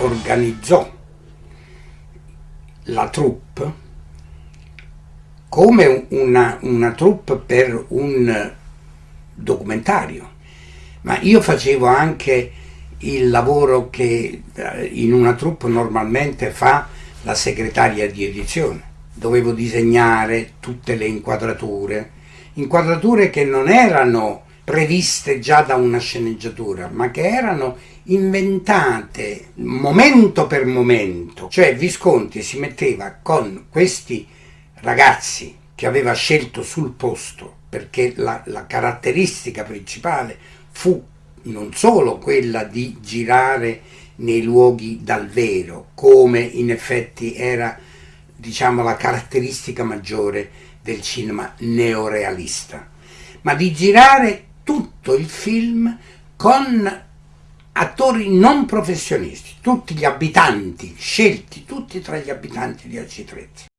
organizzò la troupe come una, una troupe per un documentario, ma io facevo anche il lavoro che eh, in una troupe normalmente fa la segretaria di edizione. Dovevo disegnare tutte le inquadrature, inquadrature che non erano previste già da una sceneggiatura, ma che erano inventate momento per momento. Cioè Visconti si metteva con questi ragazzi che aveva scelto sul posto, perché la, la caratteristica principale fu non solo quella di girare nei luoghi dal vero, come in effetti era diciamo, la caratteristica maggiore del cinema neorealista, ma di girare tutto il film con attori non professionisti, tutti gli abitanti, scelti tutti tra gli abitanti di Acitrezza.